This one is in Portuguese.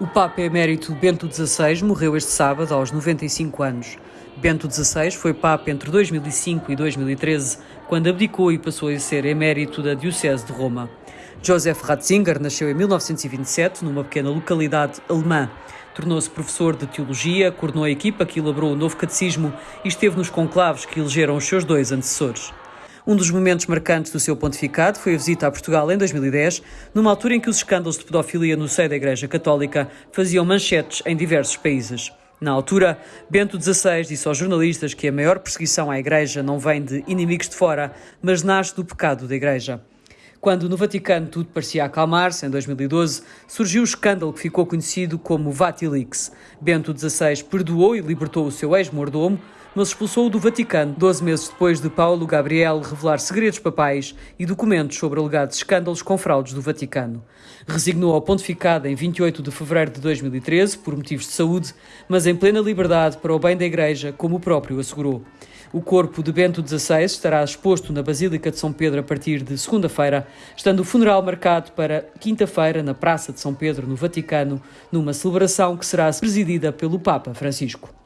O Papa Emérito Bento XVI morreu este sábado aos 95 anos. Bento XVI foi Papa entre 2005 e 2013, quando abdicou e passou a ser emérito da Diocese de Roma. Joseph Ratzinger nasceu em 1927 numa pequena localidade alemã. Tornou-se professor de teologia, coordenou a equipa que elaborou o novo catecismo e esteve nos conclaves que elegeram os seus dois antecessores. Um dos momentos marcantes do seu pontificado foi a visita a Portugal em 2010, numa altura em que os escândalos de pedofilia no seio da Igreja Católica faziam manchetes em diversos países. Na altura, Bento XVI disse aos jornalistas que a maior perseguição à Igreja não vem de inimigos de fora, mas nasce do pecado da Igreja. Quando no Vaticano tudo parecia acalmar-se, em 2012, surgiu o escândalo que ficou conhecido como Vatilix. Bento XVI perdoou e libertou o seu ex-mordomo, mas expulsou-o do Vaticano 12 meses depois de Paulo Gabriel revelar segredos papais e documentos sobre alegados escândalos com fraudes do Vaticano. Resignou ao pontificado em 28 de fevereiro de 2013 por motivos de saúde, mas em plena liberdade para o bem da Igreja, como o próprio assegurou. O corpo de Bento XVI estará exposto na Basílica de São Pedro a partir de segunda-feira, estando o funeral marcado para quinta-feira na Praça de São Pedro, no Vaticano, numa celebração que será presidida pelo Papa Francisco.